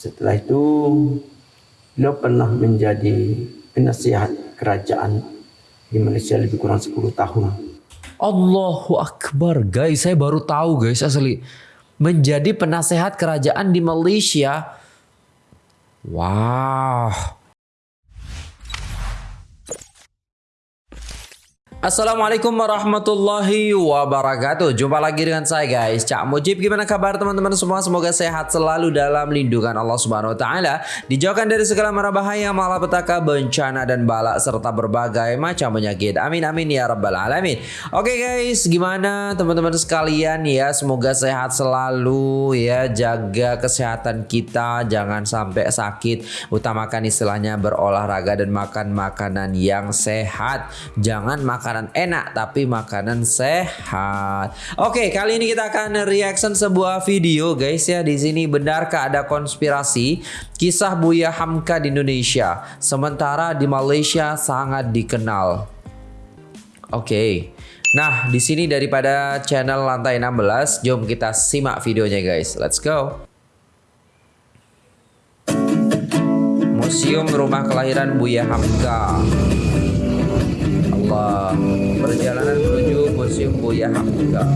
Setelah itu beliau pernah menjadi penasihat kerajaan di Malaysia lebih kurang 10 tahun. Allahu Akbar guys, saya baru tahu guys asli. Menjadi penasehat kerajaan di Malaysia. Wow. Assalamualaikum warahmatullahi wabarakatuh. Jumpa lagi dengan saya guys. Cak Mujib Gimana kabar teman-teman semua? Semoga sehat selalu dalam lindungan Allah subhanahu wa ta'ala. Dijauhkan dari segala mara bahaya Malapetaka, bencana dan balak Serta berbagai macam penyakit. Amin amin ya rabbal alamin. Oke guys Gimana teman-teman sekalian? Ya Semoga sehat selalu ya. Jaga kesehatan kita Jangan sampai sakit. Utamakan istilahnya berolahraga Dan makan makanan yang sehat. Jangan makan makanan enak tapi makanan sehat. Oke, kali ini kita akan reaction sebuah video guys ya. Di sini benarkah ada konspirasi kisah Buya Hamka di Indonesia sementara di Malaysia sangat dikenal. Oke. Nah, di sini daripada channel Lantai 16, jom kita simak videonya guys. Let's go. Museum Rumah Kelahiran Buya Hamka. Allah Perjalanan menuju Museum Buya Hamka.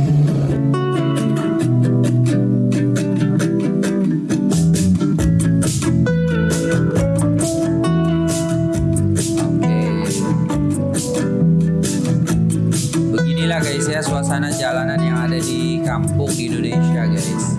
Beginilah guys ya suasana jalanan yang ada di kampung di Indonesia guys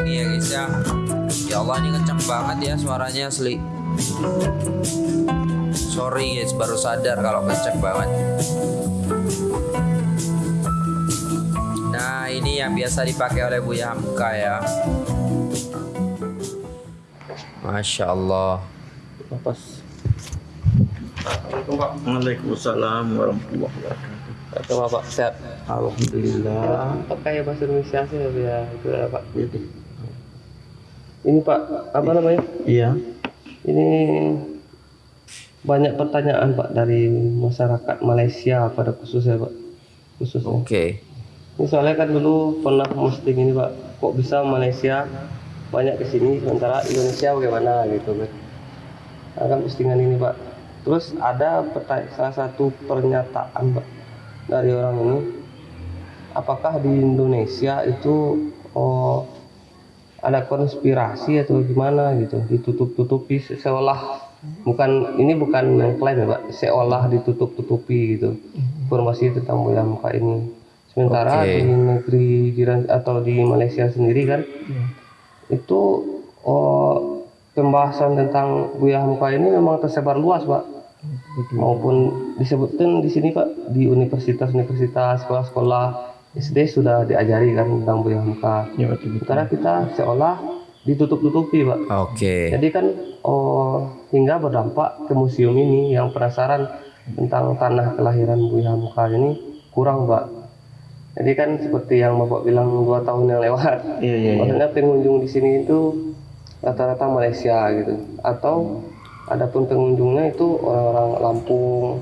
sini ya guys ya. Ya Allah ini kencang banget ya suaranya asli sorry guys baru sadar kalau ngecek banget nah ini yang biasa dipakai oleh Buya Hamka ya Masya Allah Lepas. Waalaikumsalam warahmatullahi wabarakatuh. Atau Bapak sehat? Alhamdulillah. Pakai bahasa Indonesia sih ya itu ya Pak. Ini Pak apa namanya? iya. Ini banyak pertanyaan Pak dari masyarakat Malaysia pada khususnya Pak. Khususnya. Oke okay. Ini soalnya kan dulu pernah posting ini Pak. Kok bisa Malaysia banyak ke sini sementara Indonesia bagaimana gitu kan. Akan postingan ini Pak. Terus ada salah satu pernyataan Pak dari orang ini. Apakah di Indonesia itu oh, ada konspirasi atau gimana gitu ditutup-tutupi seolah bukan ini bukan mengklaim ya pak seolah ditutup-tutupi gitu informasi tentang Buya Muka ini sementara okay. di negeri jiran atau di Malaysia sendiri kan yeah. itu oh, pembahasan tentang Buya Muka ini memang tersebar luas pak Betul. maupun disebutkan di sini pak di universitas-universitas sekolah-sekolah SD sudah diajari kan tentang Buya Hamka. Ya, betul, betul. Karena kita seolah ditutup-tutupi, Pak. Oke. Okay. Jadi kan oh hingga berdampak ke museum ini yang penasaran tentang tanah kelahiran Buya Hamka ini kurang, Pak. Jadi kan seperti yang Bapak bilang dua tahun yang lewat. Iya, iya, iya. Maksudnya pengunjung di sini itu rata-rata Malaysia gitu. Atau adapun pengunjungnya itu orang-orang Lampung,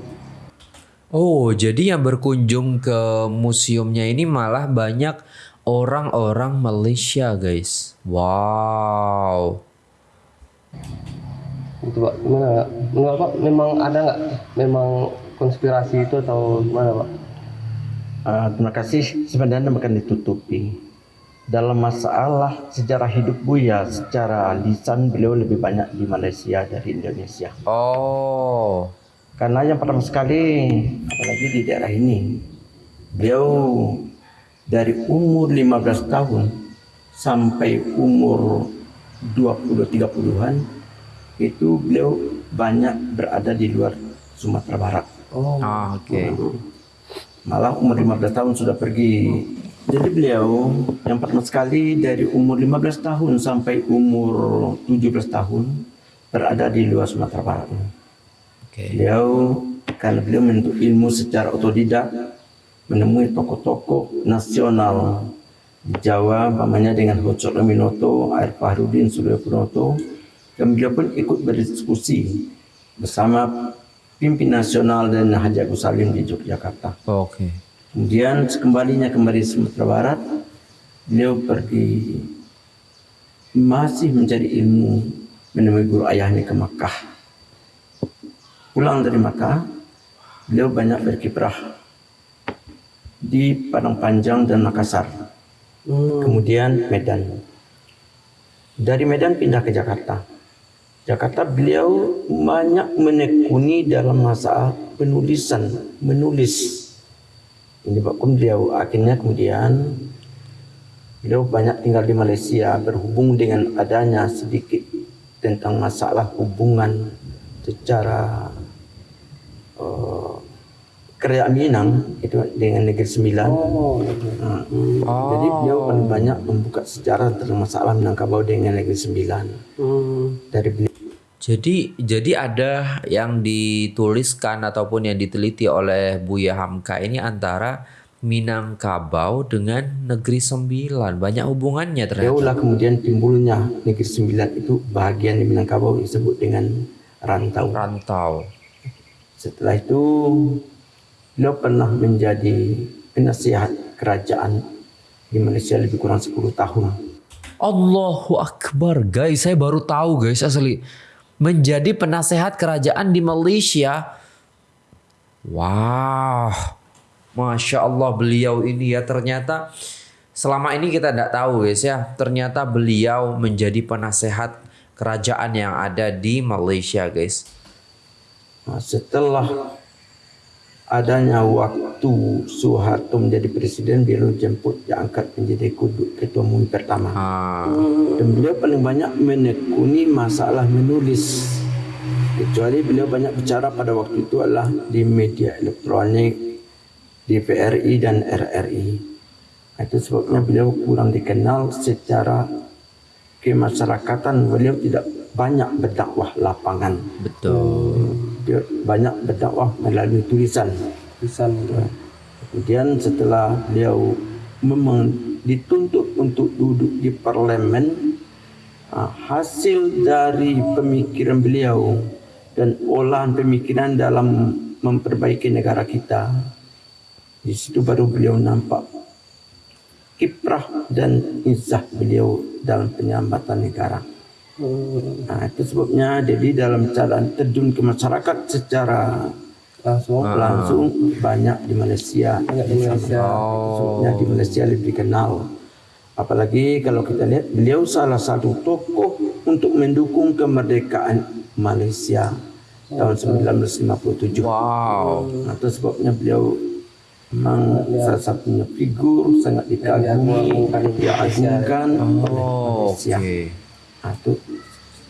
Oh, jadi yang berkunjung ke museumnya ini malah banyak orang-orang Malaysia, guys. Wow. Itu Pak, gimana Menurut Pak, memang ada nggak memang konspirasi itu atau gimana Pak? Uh, terima kasih. Sebenarnya bukan ditutupi. Dalam masalah sejarah hidup Buya, secara lisan beliau lebih banyak di Malaysia dari Indonesia. Oh. Karena yang pertama sekali, apalagi di daerah ini, beliau dari umur 15 tahun sampai umur 20-30an itu beliau banyak berada di luar Sumatera Barat. Oh. Ah, oke. Malah umur 15 tahun sudah pergi. Jadi beliau yang pertama sekali dari umur 15 tahun sampai umur 17 tahun berada di luar Sumatera Barat. Oke. Beliau karena beliau menuntut ilmu secara otodidak menemui tokoh-tokoh nasional di Jawa, umpamanya dengan Hocok Leminoto, Air Fahrudin, Suryo Punoto, dan beliau pun ikut berdiskusi bersama pimpin nasional dan Haji Agus Salim di Yogyakarta. Oke. Kemudian sekembalinya kembali Sumatera Barat, beliau pergi masih mencari ilmu menemui guru ayahnya ke Makkah. Pulang dari Makkah, beliau banyak berkiprah di Padang Panjang dan Makassar. Kemudian Medan. Dari Medan pindah ke Jakarta. Jakarta beliau banyak menekuni dalam masalah penulisan, menulis. Menyebabkan beliau akhirnya kemudian beliau banyak tinggal di Malaysia berhubung dengan adanya sedikit tentang masalah hubungan secara uh, kerajaan Minang itu dengan Negeri Sembilan. Oh. Nah, Jadi beliau paling banyak membuka sejarah tentang masalah Minangkabau dengan Negeri Sembilan. Hmm. Dari beliau Jadi jadi ada yang dituliskan ataupun yang diteliti oleh Buya Hamka ini antara Minangkabau dengan Negeri Sembilan. Banyak hubungannya ternyata. lah kemudian timbulnya Negeri Sembilan itu bagian di Minangkabau disebut dengan rantau. Rantau. Setelah itu beliau pernah menjadi penasihat kerajaan di Malaysia lebih kurang 10 tahun. Allahu Akbar guys, saya baru tahu guys asli. Menjadi penasehat kerajaan di Malaysia. Wah, Masya Allah beliau ini ya ternyata selama ini kita tidak tahu guys ya. Ternyata beliau menjadi penasehat kerajaan yang ada di Malaysia guys. Nah, setelah adanya waktu Soeharto menjadi presiden, beliau jemput diangkat menjadi kudu- ketua MUI pertama. Ah, Dan beliau paling banyak menekuni masalah menulis. Kecuali beliau banyak bicara pada waktu itu adalah di media elektronik, di VRI dan RRI. Nah, Itu sebabnya beliau kurang dikenal secara kemasyarakatan. Beliau tidak banyak berdakwah lapangan. betul. Dia banyak berdakwah melalui tulisan. Gitu. Kemudian setelah beliau memang dituntut untuk duduk di parlemen, ah, hasil dari pemikiran beliau dan olahan pemikiran dalam memperbaiki negara kita, di situ baru beliau nampak kiprah dan izah beliau dalam penyambatan negara. Nah, itu sebabnya jadi dalam cara terjun ke masyarakat secara Langsung. langsung banyak di Malaysia. Banyak di Malaysia. Sebabnya di Malaysia lebih kenal. Apalagi kalau kita lihat beliau salah satu tokoh untuk mendukung kemerdekaan Malaysia tahun 1957. Wow. Nah, itu sebabnya beliau memang salah satunya figur sangat dikagumi, diagungkan oleh Oh, Malaysia. oke. Nah, itu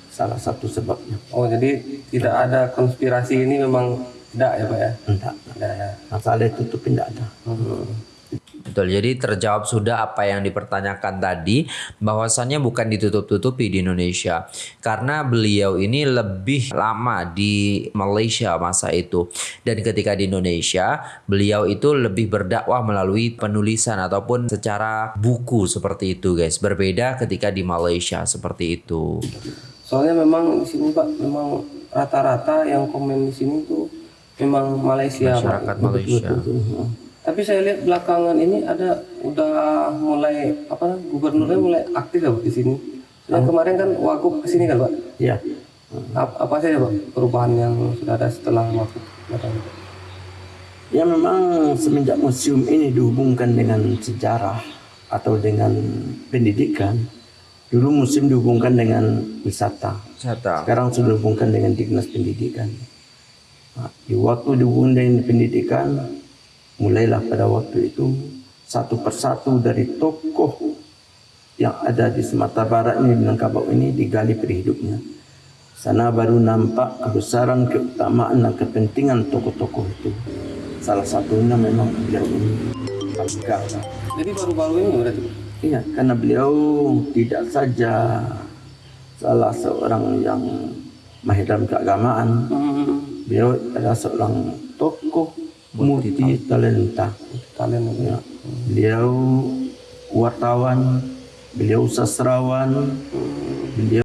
salah satu sebabnya. Oh jadi tidak ada konspirasi ini memang tidak ya pak ya? Enggak. Tidak ya. Masalah itu tidak ada. Betul, jadi terjawab sudah apa yang dipertanyakan tadi bahwasannya bukan ditutup-tutupi di Indonesia. Karena beliau ini lebih lama di Malaysia masa itu. Dan ketika di Indonesia beliau itu lebih berdakwah melalui penulisan ataupun secara buku seperti itu guys. Berbeda ketika di Malaysia seperti itu. Soalnya memang di sini pak memang rata-rata yang komen di sini tuh memang Malaysia masyarakat Malaysia Tapi saya lihat belakangan ini ada udah mulai apa gubernurnya mulai aktif ya Pak, di sini. Yang kemarin kan Wagub ke sini kan Pak. Ya. Apa, apa saja Pak perubahan yang sudah ada setelah Wagub datang? Ya memang semenjak museum ini dihubungkan dengan sejarah atau dengan pendidikan. Dulu museum dihubungkan dengan wisata. Wisata. Sekarang sudah dihubungkan dengan dinas pendidikan. Nah, di waktu dihubungkan dengan pendidikan, mulailah pada waktu itu satu persatu dari tokoh yang ada di Sumatera Barat ini Minangkabau ini digali peri hidupnya. Sana baru nampak kebesaran, keutamaan dan kepentingan tokoh-tokoh itu. Salah satunya memang beliau ini. Jadi baru-baru ini berarti? Iya, karena beliau tidak saja salah seorang yang mahir dalam keagamaan, Hmm. beliau adalah seorang tokoh multi talenta. Ya. Beliau wartawan, beliau sastrawan, beliau